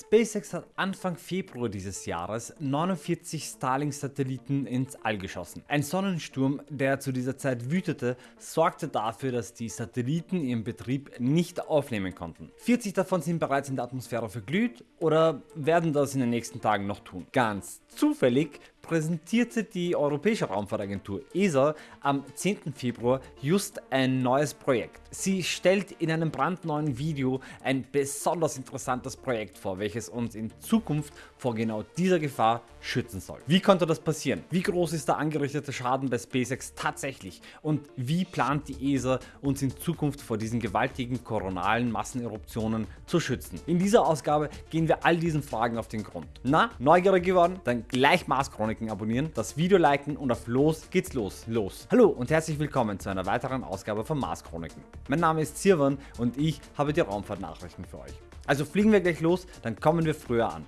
SpaceX hat Anfang Februar dieses Jahres 49 Starlink-Satelliten ins All geschossen. Ein Sonnensturm, der zu dieser Zeit wütete, sorgte dafür, dass die Satelliten ihren Betrieb nicht aufnehmen konnten. 40 davon sind bereits in der Atmosphäre verglüht oder werden das in den nächsten Tagen noch tun. Ganz zufällig präsentierte die Europäische Raumfahrtagentur ESA am 10. Februar just ein neues Projekt. Sie stellt in einem brandneuen Video ein besonders interessantes Projekt vor, welches uns in Zukunft vor genau dieser Gefahr schützen soll. Wie konnte das passieren? Wie groß ist der angerichtete Schaden bei SpaceX tatsächlich? Und wie plant die ESA uns in Zukunft vor diesen gewaltigen koronalen Masseneruptionen zu schützen? In dieser Ausgabe gehen wir all diesen Fragen auf den Grund. Na, neugierig geworden? Dann gleich Mars Chroniken abonnieren, das Video liken und auf los geht's los, los. Hallo und herzlich willkommen zu einer weiteren Ausgabe von Mars Chroniken. Mein Name ist Sirwan und ich habe die Raumfahrtnachrichten für euch. Also fliegen wir gleich los, dann kommen wir früher an.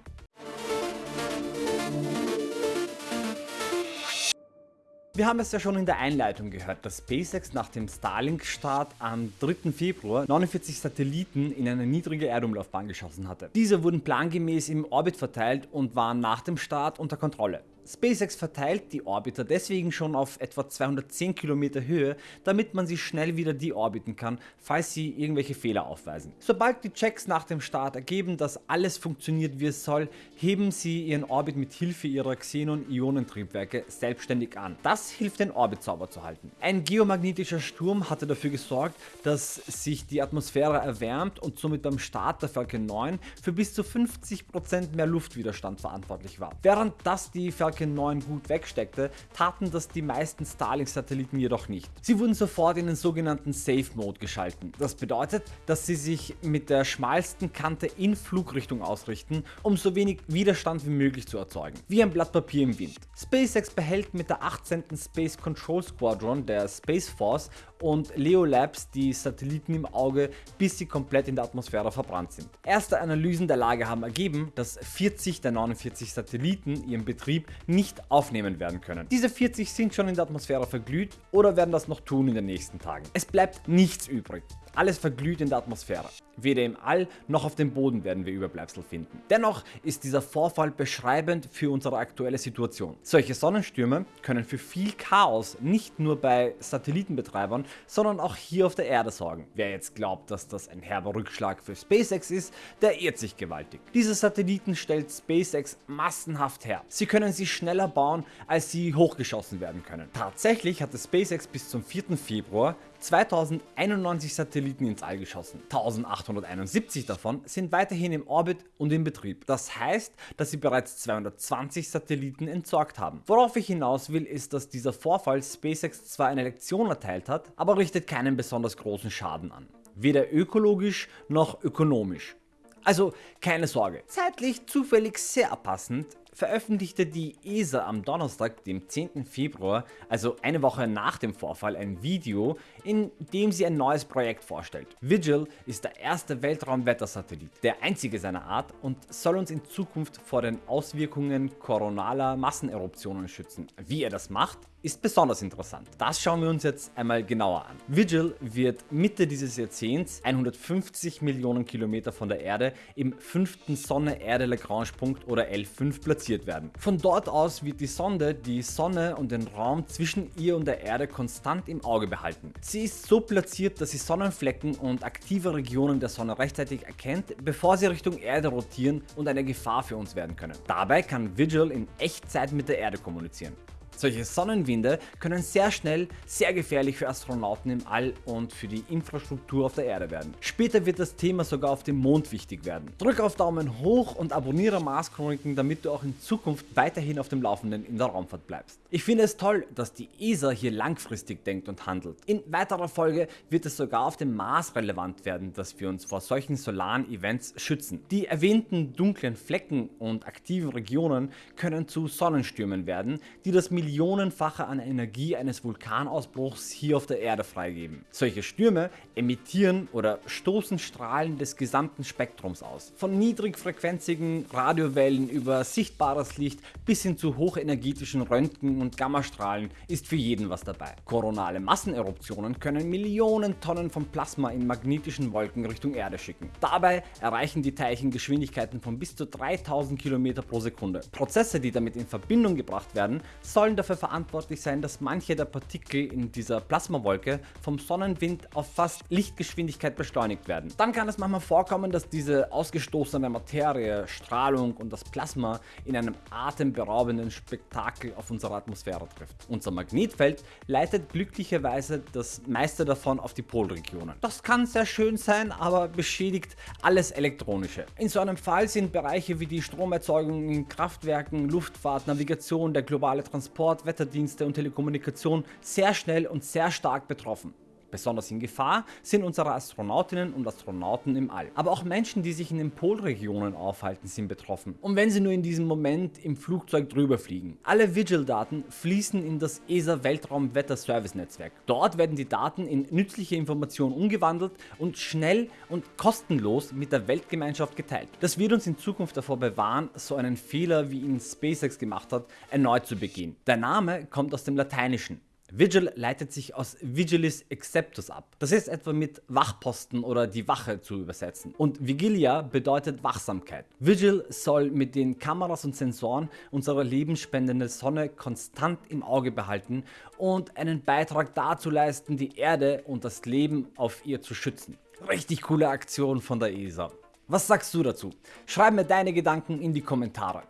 Wir haben es ja schon in der Einleitung gehört, dass SpaceX nach dem Starlink-Start am 3. Februar 49 Satelliten in eine niedrige Erdumlaufbahn geschossen hatte. Diese wurden plangemäß im Orbit verteilt und waren nach dem Start unter Kontrolle. SpaceX verteilt die Orbiter deswegen schon auf etwa 210 Kilometer Höhe, damit man sie schnell wieder deorbiten kann, falls sie irgendwelche Fehler aufweisen. Sobald die Checks nach dem Start ergeben, dass alles funktioniert wie es soll, heben sie ihren Orbit mit Hilfe ihrer Xenon-Ionentriebwerke selbstständig an. Das hilft den Orbit sauber zu halten. Ein geomagnetischer Sturm hatte dafür gesorgt, dass sich die Atmosphäre erwärmt und somit beim Start der Falcon 9 für bis zu 50% mehr Luftwiderstand verantwortlich war. Während das die Falcon Falcon 9 gut wegsteckte, taten das die meisten Starlink-Satelliten jedoch nicht. Sie wurden sofort in den sogenannten Safe Mode geschalten. Das bedeutet, dass sie sich mit der schmalsten Kante in Flugrichtung ausrichten, um so wenig Widerstand wie möglich zu erzeugen. Wie ein Blatt Papier im Wind. SpaceX behält mit der 18. Space Control Squadron der Space Force und Leo Labs die Satelliten im Auge, bis sie komplett in der Atmosphäre verbrannt sind. Erste Analysen der Lage haben ergeben, dass 40 der 49 Satelliten ihren Betrieb nicht aufnehmen werden können. Diese 40 sind schon in der Atmosphäre verglüht oder werden das noch tun in den nächsten Tagen. Es bleibt nichts übrig. Alles verglüht in der Atmosphäre. Weder im All noch auf dem Boden werden wir Überbleibsel finden. Dennoch ist dieser Vorfall beschreibend für unsere aktuelle Situation. Solche Sonnenstürme können für viel Chaos nicht nur bei Satellitenbetreibern, sondern auch hier auf der Erde sorgen. Wer jetzt glaubt, dass das ein herber Rückschlag für SpaceX ist, der irrt sich gewaltig. Diese Satelliten stellt SpaceX massenhaft her. Sie können sie schneller bauen, als sie hochgeschossen werden können. Tatsächlich hatte SpaceX bis zum 4. Februar 2091 Satelliten ins All geschossen. 1871 davon sind weiterhin im Orbit und in Betrieb. Das heißt, dass sie bereits 220 Satelliten entsorgt haben. Worauf ich hinaus will, ist, dass dieser Vorfall SpaceX zwar eine Lektion erteilt hat, aber richtet keinen besonders großen Schaden an. Weder ökologisch noch ökonomisch. Also keine Sorge, zeitlich zufällig sehr passend veröffentlichte die ESA am Donnerstag, dem 10. Februar, also eine Woche nach dem Vorfall, ein Video, in dem sie ein neues Projekt vorstellt. Vigil ist der erste Weltraumwettersatellit, der einzige seiner Art und soll uns in Zukunft vor den Auswirkungen koronaler Masseneruptionen schützen. Wie er das macht, ist besonders interessant. Das schauen wir uns jetzt einmal genauer an. Vigil wird Mitte dieses Jahrzehnts 150 Millionen Kilometer von der Erde im fünften Sonne-Erde-Lagrange-Punkt oder L5 platziert werden. Von dort aus wird die Sonde die Sonne und den Raum zwischen ihr und der Erde konstant im Auge behalten. Sie ist so platziert, dass sie Sonnenflecken und aktive Regionen der Sonne rechtzeitig erkennt, bevor sie Richtung Erde rotieren und eine Gefahr für uns werden können. Dabei kann Vigil in Echtzeit mit der Erde kommunizieren. Solche Sonnenwinde können sehr schnell sehr gefährlich für Astronauten im All und für die Infrastruktur auf der Erde werden. Später wird das Thema sogar auf dem Mond wichtig werden. Drück auf Daumen hoch und abonniere Mars Chroniken, damit du auch in Zukunft weiterhin auf dem Laufenden in der Raumfahrt bleibst. Ich finde es toll, dass die ESA hier langfristig denkt und handelt. In weiterer Folge wird es sogar auf dem Mars relevant werden, dass wir uns vor solchen solaren Events schützen. Die erwähnten dunklen Flecken und aktiven Regionen können zu Sonnenstürmen werden, die das Militär Millionenfache an Energie eines Vulkanausbruchs hier auf der Erde freigeben. Solche Stürme emittieren oder stoßen Strahlen des gesamten Spektrums aus. Von niedrigfrequenzigen Radiowellen über sichtbares Licht bis hin zu hochenergetischen Röntgen- und Gammastrahlen ist für jeden was dabei. Koronale Masseneruptionen können Millionen Tonnen von Plasma in magnetischen Wolken Richtung Erde schicken. Dabei erreichen die Teilchen Geschwindigkeiten von bis zu 3000 km pro Sekunde. Prozesse, die damit in Verbindung gebracht werden, sollen dafür verantwortlich sein, dass manche der Partikel in dieser Plasmawolke vom Sonnenwind auf fast Lichtgeschwindigkeit beschleunigt werden. Dann kann es manchmal vorkommen, dass diese ausgestoßene Materie, Strahlung und das Plasma in einem atemberaubenden Spektakel auf unsere Atmosphäre trifft. Unser Magnetfeld leitet glücklicherweise das meiste davon auf die Polregionen. Das kann sehr schön sein, aber beschädigt alles Elektronische. In so einem Fall sind Bereiche wie die Stromerzeugung in Kraftwerken, Luftfahrt, Navigation, der globale Transport, Wetterdienste und Telekommunikation sehr schnell und sehr stark betroffen. Besonders in Gefahr sind unsere Astronautinnen und Astronauten im All. Aber auch Menschen, die sich in den Polregionen aufhalten, sind betroffen. Und wenn sie nur in diesem Moment im Flugzeug drüber fliegen. Alle Vigil-Daten fließen in das ESA Weltraum-Wetter-Service-Netzwerk. Dort werden die Daten in nützliche Informationen umgewandelt und schnell und kostenlos mit der Weltgemeinschaft geteilt. Das wird uns in Zukunft davor bewahren, so einen Fehler wie ihn SpaceX gemacht hat, erneut zu begehen. Der Name kommt aus dem Lateinischen Vigil leitet sich aus Vigilis Exceptus ab. Das ist etwa mit Wachposten oder die Wache zu übersetzen. Und Vigilia bedeutet Wachsamkeit. Vigil soll mit den Kameras und Sensoren unsere lebensspendende Sonne konstant im Auge behalten und einen Beitrag dazu leisten, die Erde und das Leben auf ihr zu schützen. Richtig coole Aktion von der ESA. Was sagst du dazu? Schreib mir deine Gedanken in die Kommentare.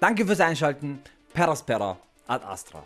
Danke fürs Einschalten. Peraspera ad Astra.